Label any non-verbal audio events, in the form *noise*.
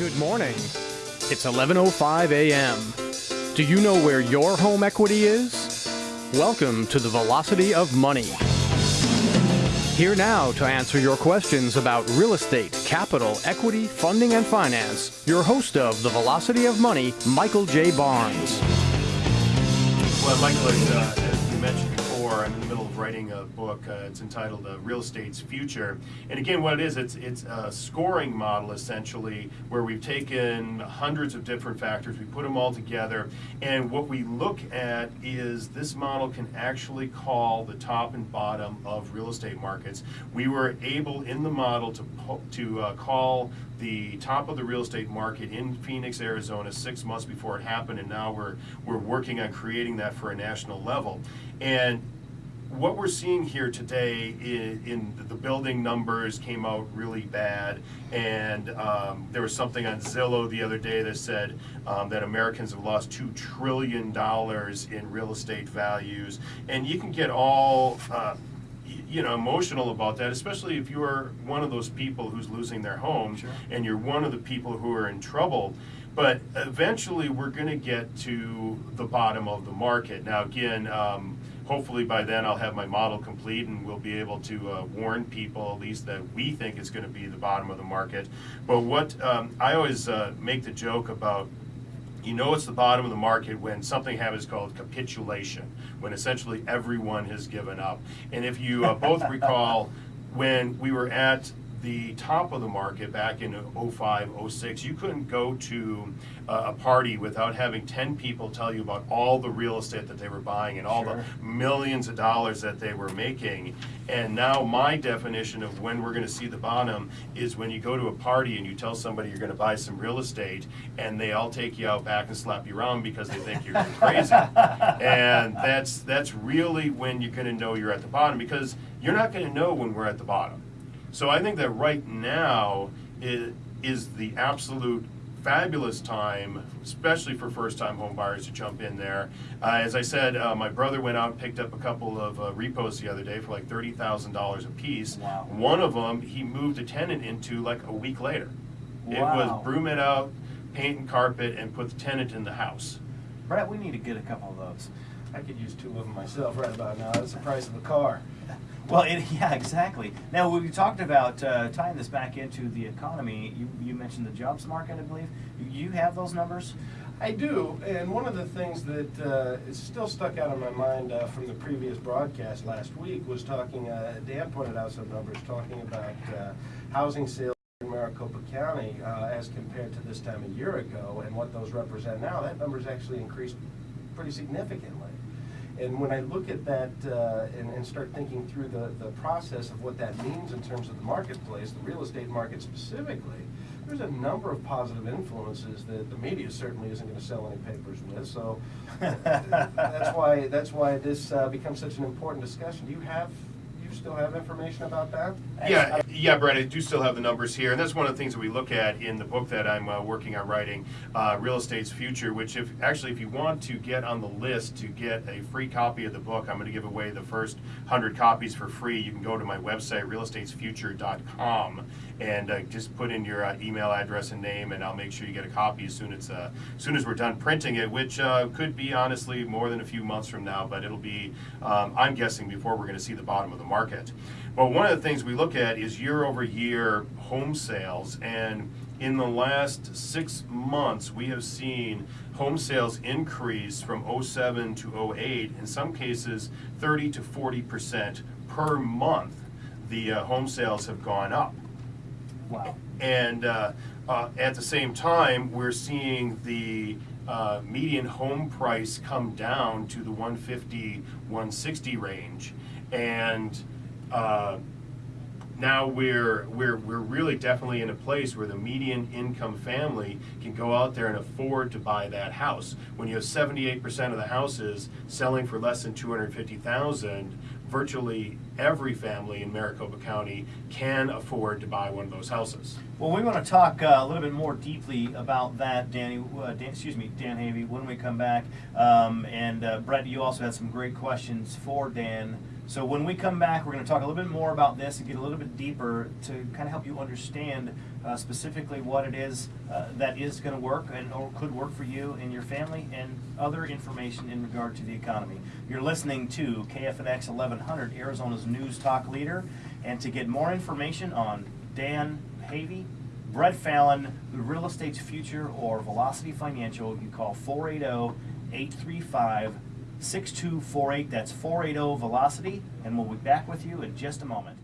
Good morning. It's 11:05 a.m. Do you know where your home equity is? Welcome to the Velocity of Money. Here now to answer your questions about real estate, capital, equity, funding, and finance, your host of the Velocity of Money, Michael J. Barnes. Well, Michael, as, uh, as we mentioned I'm in the middle of writing a book. Uh, it's entitled uh, "Real Estate's Future," and again, what it is, it's it's a scoring model essentially, where we've taken hundreds of different factors, we put them all together, and what we look at is this model can actually call the top and bottom of real estate markets. We were able in the model to to uh, call the top of the real estate market in Phoenix, Arizona, six months before it happened, and now we're we're working on creating that for a national level. And what we're seeing here today in, in the building numbers came out really bad, and um, there was something on Zillow the other day that said um, that Americans have lost two trillion dollars in real estate values, and you can get all. Uh, you know, emotional about that, especially if you are one of those people who's losing their home and you're one of the people who are in trouble. But eventually, we're going to get to the bottom of the market. Now, again, um, hopefully by then I'll have my model complete and we'll be able to uh, warn people at least that we think is going to be the bottom of the market. But what um, I always uh, make the joke about you know it's the bottom of the market when something happens called capitulation, when essentially everyone has given up. And if you uh, both *laughs* recall, when we were at the top of the market back in 05, 06, you couldn't go to uh, a party without having 10 people tell you about all the real estate that they were buying and all Sure. the millions of dollars that they were making. And now my definition of when we're going to see the bottom is when you go to a party and you tell somebody you're going to buy some real estate and they all take you out back and slap you around because they think you're *laughs* crazy. and that's that's really when you're going to know you're at the bottom because you're not going to know when we're at the bottom. So I think that right now is, is the absolute fabulous time, especially for first-time home buyers to jump in there. Uh, as I said, uh, my brother went out and picked up a couple of uh, repos the other day for like thirty thousand dollars a piece. Wow. One of them he moved a tenant into like a week later. Wow. It was broom it out, paint and carpet, and put the tenant in the house. Brett, we need to get a couple of those. I could use two of them myself right about now. That's the price of a car. Well, it, *laughs* yeah, exactly. Now, we talked about uh, tying this back into the economy. You, you mentioned the jobs market, I believe. You have those numbers? I do, and one of the things that uh, is still stuck out in my mind uh, from the previous broadcast last week was talking, uh, Dan pointed out some numbers talking about uh, housing sales in Maricopa County uh, as compared to this time a year ago and what those represent now. That number's actually increased pretty significantly. And when I look at that uh, and, and start thinking through the, the process of what that means in terms of the marketplace, the real estate market specifically, there's a number of positive influences that the media certainly isn't going to sell any papers with. So *laughs* that's why that's why this uh, becomes such an important discussion. Do you have you still have information about that? Yeah, yeah, Brett, I do still have the numbers here, and that's one of the things that we look at in the book that I'm uh, working on writing, uh, Real Estate's Future, which if, actually, if you want to get on the list to get a free copy of the book, I'm gonna give away the first hundred copies for free. You can go to my website, realestatesfuture.com, and uh, just put in your uh, email address and name, and I'll make sure you get a copy as soon as, uh, as soon as we're done printing it, which uh, could be honestly more than a few months from now, but it'll be, um, I'm guessing, before we're gonna see the bottom of the market. But one of the things we look at is year over year home sales, and in the last six months, we have seen home sales increase from 07 to 08, in some cases 30 to 40 percent per month. The uh, home sales have gone up. Wow. And uh, uh, at the same time, we're seeing the uh, median home price come down to the 150, 160 range. And uh, now we're, we're, we're really definitely in a place where the median income family can go out there and afford to buy that house. When you have 78% of the houses selling for less than 250,000, virtually every family in Maricopa County can afford to buy one of those houses. Well, we want to talk uh, a little bit more deeply about that, Danny. Uh, Dan, excuse me, Dan Havey, when we come back. Um, and uh, Brett, you also had some great questions for Dan. So when we come back, we're going to talk a little bit more about this and get a little bit deeper to kind of help you understand uh, specifically what it is uh, that is going to work and or could work for you and your family and other information in regard to the economy. You're listening to KFNX 1100, Arizona's news talk leader. And to get more information on Dan Havey, Brett Fallon, the real estate's future, or Velocity Financial, you call 480 835 6248. That's 480 Velocity, and we'll be back with you in just a moment.